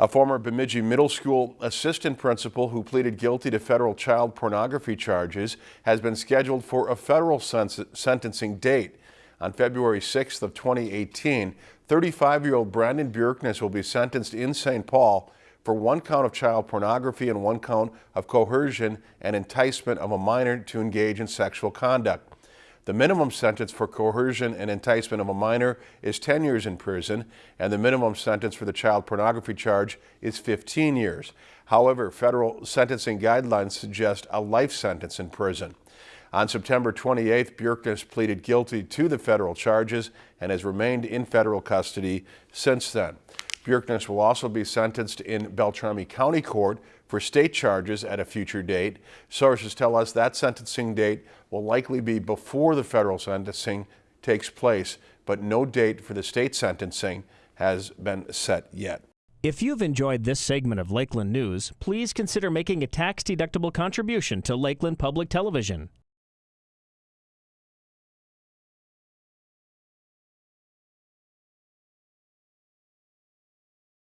A former Bemidji Middle School assistant principal who pleaded guilty to federal child pornography charges has been scheduled for a federal sentencing date. On February 6th of 2018, 35-year-old Brandon Bjerknes will be sentenced in St. Paul for one count of child pornography and one count of coercion and enticement of a minor to engage in sexual conduct. The minimum sentence for coercion and enticement of a minor is 10 years in prison, and the minimum sentence for the child pornography charge is 15 years. However, federal sentencing guidelines suggest a life sentence in prison. On September 28th, Bjerknes pleaded guilty to the federal charges and has remained in federal custody since then. Bjerknes will also be sentenced in Beltrami County Court for state charges at a future date. Sources tell us that sentencing date will likely be before the federal sentencing takes place, but no date for the state sentencing has been set yet. If you've enjoyed this segment of Lakeland News, please consider making a tax-deductible contribution to Lakeland Public Television.